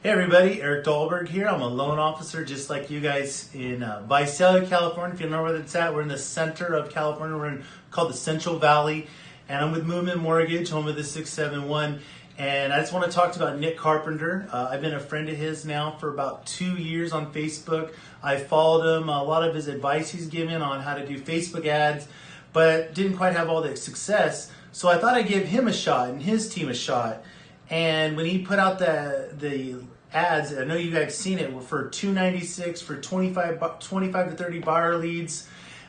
Hey everybody, Eric Dahlberg here. I'm a loan officer just like you guys in uh, Visalia, California. If you know where that's at, we're in the center of California. We're in called the Central Valley. And I'm with Movement Mortgage, home of the 671. And I just want to talk about Nick Carpenter. Uh, I've been a friend of his now for about two years on Facebook. I followed him, a lot of his advice he's given on how to do Facebook ads, but didn't quite have all the success. So I thought I'd give him a shot and his team a shot. And when he put out the the ads, I know you guys seen it for 296 for 25 25 to 30 buyer leads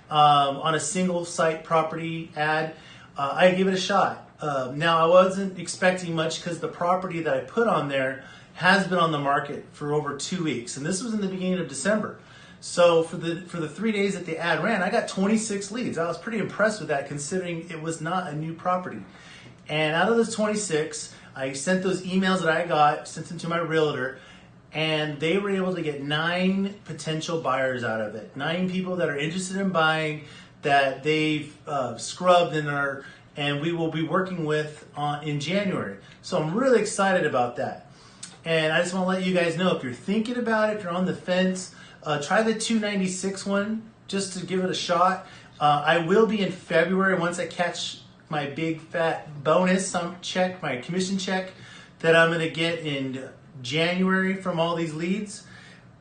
um, on a single site property ad. Uh, I give it a shot. Uh, now I wasn't expecting much because the property that I put on there has been on the market for over two weeks, and this was in the beginning of December. So for the for the three days that the ad ran, I got 26 leads. I was pretty impressed with that, considering it was not a new property. And out of those 26, I sent those emails that I got, sent them to my realtor, and they were able to get nine potential buyers out of it. Nine people that are interested in buying that they've uh, scrubbed and are, and we will be working with on, in January. So I'm really excited about that. And I just want to let you guys know if you're thinking about it, if you're on the fence, uh, try the 296 one just to give it a shot. Uh, I will be in February once I catch my big fat bonus check, my commission check that I'm going to get in January from all these leads.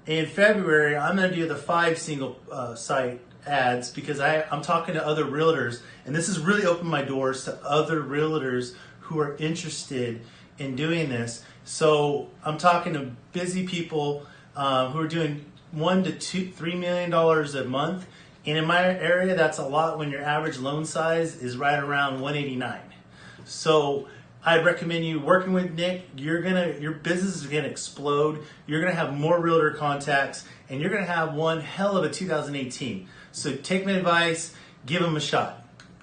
In February, I'm going to do the five single uh, site ads because I, I'm talking to other realtors, and this has really opened my doors to other realtors who are interested in doing this. So I'm talking to busy people uh, who are doing one to two, three million dollars a month and in my area, that's a lot when your average loan size is right around 189. So I'd recommend you working with Nick. You're gonna, your business is gonna explode. You're gonna have more realtor contacts, and you're gonna have one hell of a 2018. So take my advice, give him a shot.